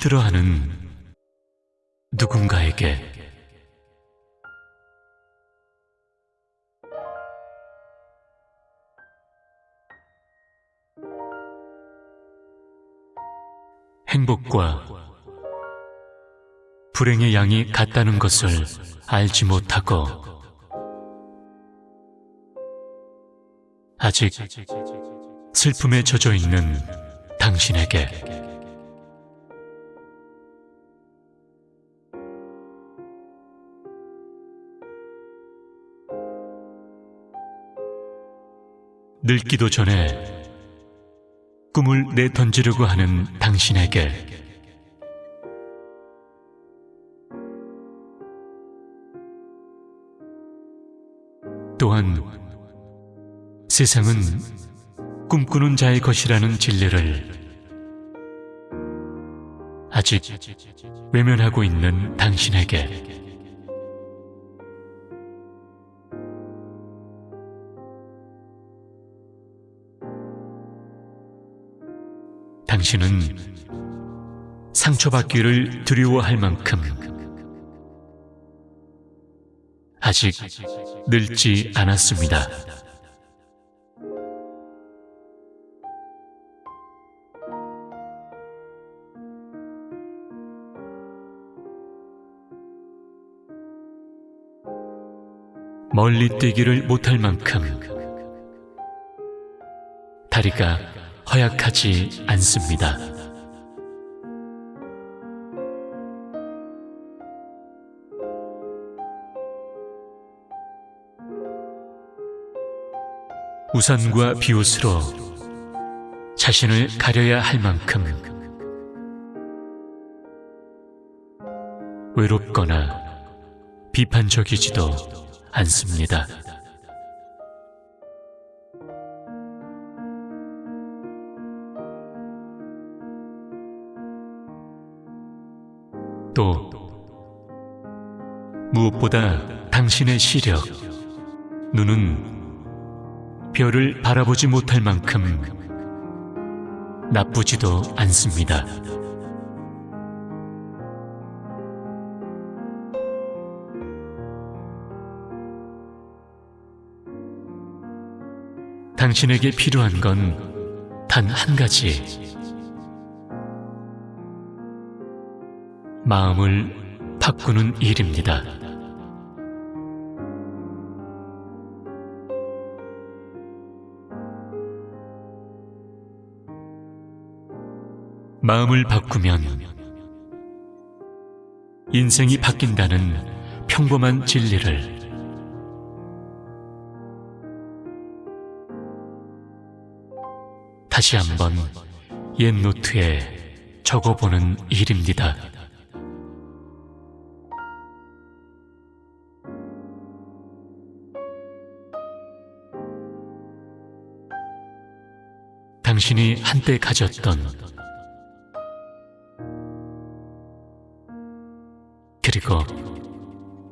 힘들어하는 누군가에게. 행복과 불행의 양이 같다는 것을 알지 못하고 아직 슬픔에 젖어 있는 당신에게 늙기도 전에 꿈을 내던지려고 하는 당신에게 또한 세상은 꿈꾸는 자의 것이라는 진리를 아직 외면하고 있는 당신에게 당신은 상처받기를 두려워할 만큼 아직 늙지 않았습니다. 멀리 뛰기를 못할 만큼 다리가 허약하지 않습니다. 우산과 비옷으로 자신을 가려야 할 만큼 외롭거나 비판적이지도 않습니다. 또 무엇보다 당신의 시력, 눈은 별을 바라보지 못할 만큼 나쁘지도 않습니다. 당신에게 필요한 건 단 한 가지. 마음을 바꾸는 일입니다. 마음을 바꾸면 인생이 바뀐다는 평범한 진리를 다시 한번 옛 노트에 적어보는 일입니다. 당신이 한때 가졌던 그리고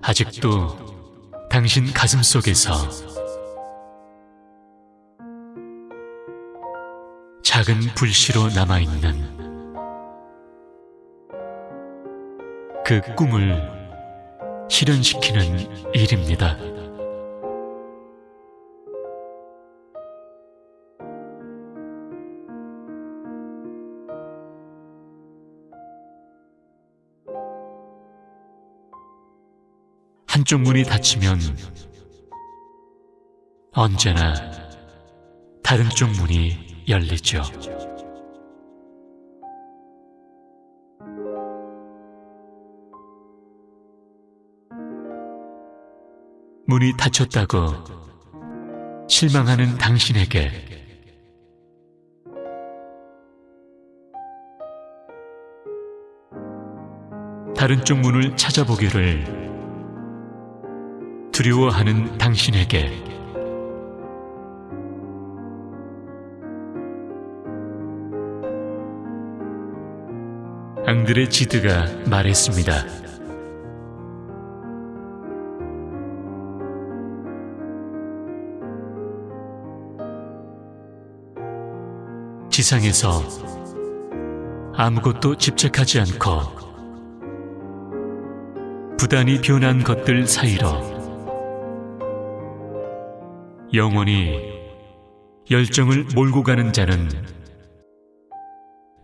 아직도 당신 가슴 속에서 작은 불씨로 남아있는 그 꿈을 실현시키는 일입니다. 한쪽 문이 닫히면 언제나 다른 쪽 문이 열리죠. 문이 닫혔다고 실망하는 당신에게 다른 쪽 문을 찾아보기를 두려워하는 당신에게 앙드레 지드가 말했습니다. 지상에서 아무것도 집착하지 않고 부단히 변한 것들 사이로 영원히 열정을 몰고 가는 자는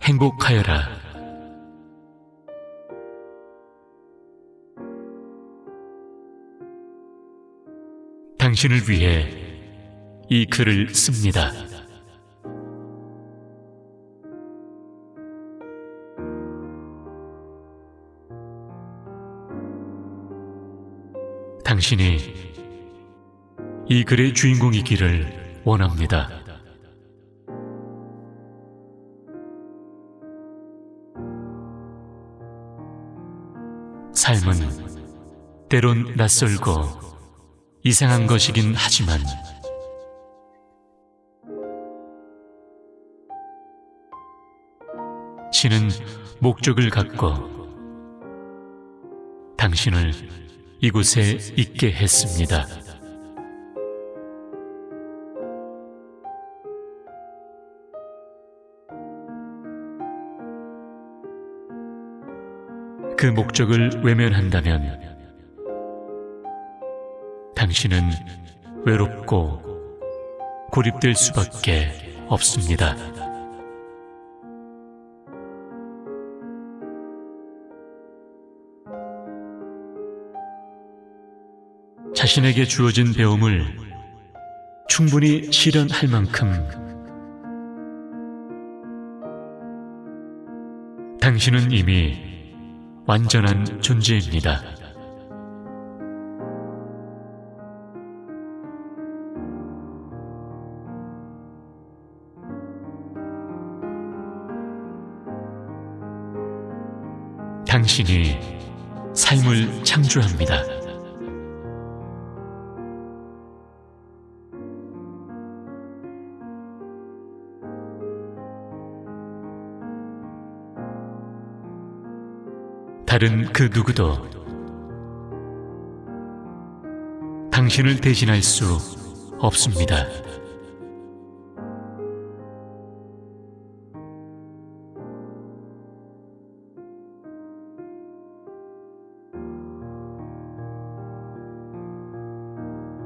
행복하여라. 당신을 위해 이 글을 씁니다. 당신이 이 글의 주인공이기를 원합니다. 삶은 때론 낯설고 이상한 것이긴 하지만 신은 목적을 갖고 당신을 이곳에 있게 했습니다. 그 목적을 외면한다면 당신은 외롭고 고립될 수밖에 없습니다. 자신에게 주어진 배움을 충분히 실현할 만큼 당신은 이미 완전한 존재입니다. 당신이 삶을 창조합니다. 다른 그 누구도 당신을 대신할 수 없습니다.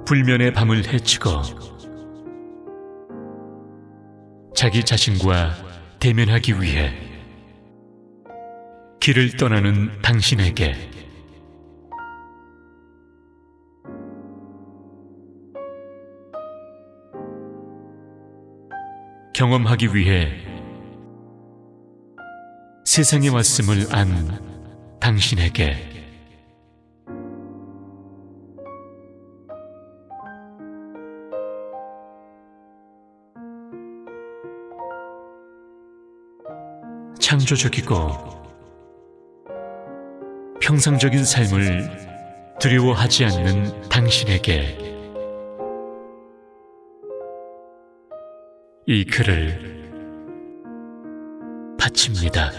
불면의 밤을 헤치고 자기 자신과 대면하기 위해 길을 떠나는 당신에게. 경험하기 위해 세상에 왔음을 안 당신에게. 창조적이고 평상적인 삶을 두려워하지 않는 당신에게 이 글을 바칩니다.